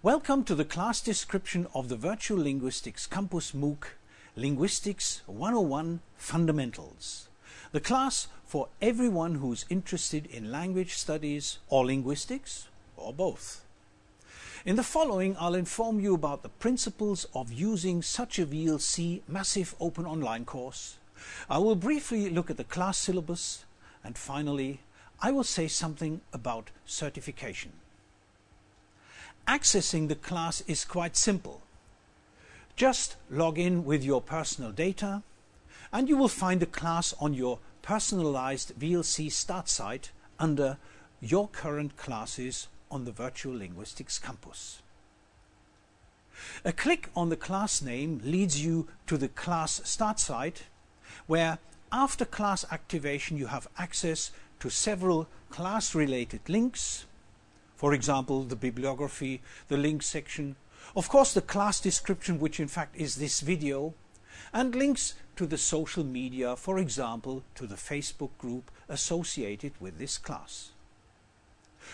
Welcome to the class description of the Virtual Linguistics Campus MOOC Linguistics 101 Fundamentals. The class for everyone who's interested in language studies or linguistics or both. In the following I'll inform you about the principles of using such a VLC massive open online course. I will briefly look at the class syllabus and finally I will say something about certification. Accessing the class is quite simple. Just log in with your personal data and you will find the class on your personalized VLC start site under your current classes on the Virtual Linguistics Campus. A click on the class name leads you to the class start site where after class activation you have access to several class related links for example, the bibliography, the link section, of course the class description, which in fact is this video, and links to the social media, for example, to the Facebook group associated with this class.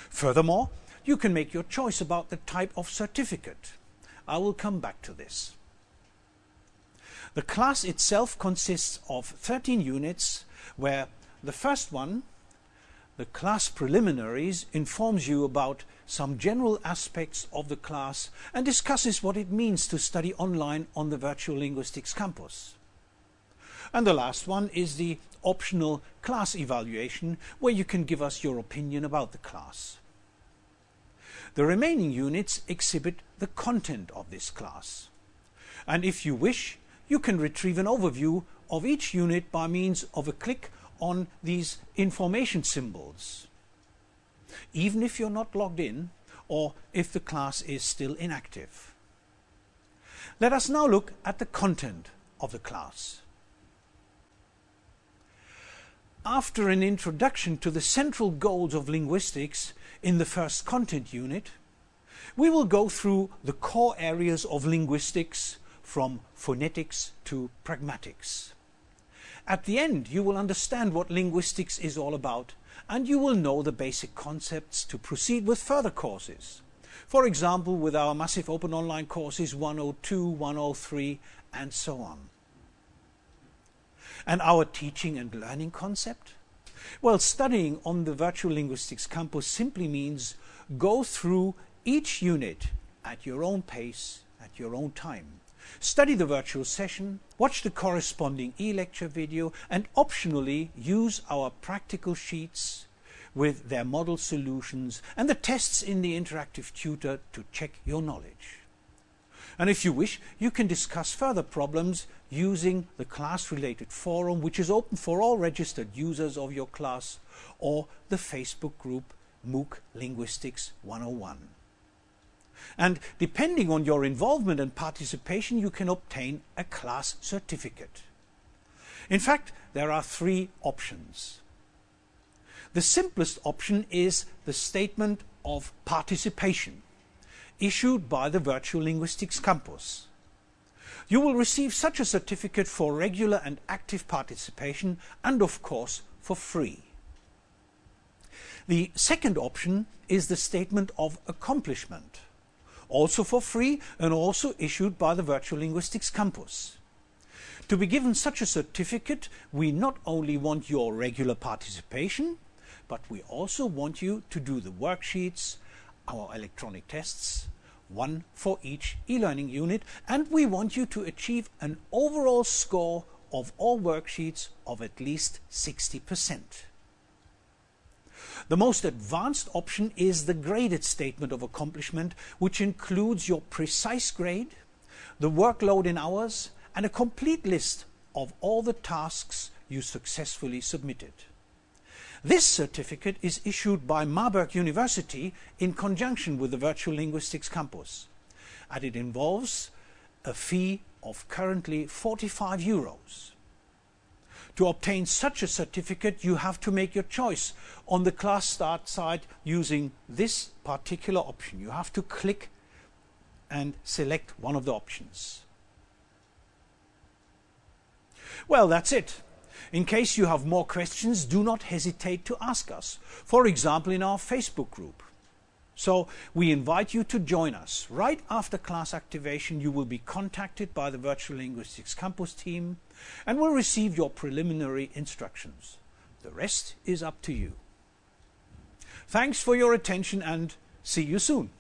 Furthermore, you can make your choice about the type of certificate. I will come back to this. The class itself consists of 13 units where the first one the class preliminaries informs you about some general aspects of the class and discusses what it means to study online on the Virtual Linguistics campus. And the last one is the optional class evaluation where you can give us your opinion about the class. The remaining units exhibit the content of this class. And if you wish, you can retrieve an overview of each unit by means of a click on these information symbols, even if you're not logged in or if the class is still inactive. Let us now look at the content of the class. After an introduction to the central goals of linguistics in the first content unit, we will go through the core areas of linguistics from phonetics to pragmatics. At the end, you will understand what linguistics is all about and you will know the basic concepts to proceed with further courses. For example, with our massive open online courses 102, 103 and so on. And our teaching and learning concept? Well, studying on the Virtual Linguistics Campus simply means go through each unit at your own pace, at your own time. Study the virtual session, watch the corresponding e-lecture video and optionally use our practical sheets with their model solutions and the tests in the interactive tutor to check your knowledge. And if you wish, you can discuss further problems using the class-related forum, which is open for all registered users of your class, or the Facebook group MOOC Linguistics 101 and depending on your involvement and participation you can obtain a class certificate. In fact, there are three options. The simplest option is the Statement of Participation, issued by the Virtual Linguistics Campus. You will receive such a certificate for regular and active participation and of course for free. The second option is the Statement of Accomplishment also for free and also issued by the Virtual Linguistics Campus. To be given such a certificate, we not only want your regular participation, but we also want you to do the worksheets, our electronic tests, one for each e-learning unit, and we want you to achieve an overall score of all worksheets of at least 60%. The most advanced option is the graded statement of accomplishment, which includes your precise grade, the workload in hours, and a complete list of all the tasks you successfully submitted. This certificate is issued by Marburg University in conjunction with the Virtual Linguistics Campus, and it involves a fee of currently 45 euros. To obtain such a certificate, you have to make your choice on the class start site using this particular option. You have to click and select one of the options. Well, that's it. In case you have more questions, do not hesitate to ask us. For example, in our Facebook group. So we invite you to join us. Right after class activation, you will be contacted by the Virtual Linguistics Campus team and will receive your preliminary instructions. The rest is up to you. Thanks for your attention and see you soon.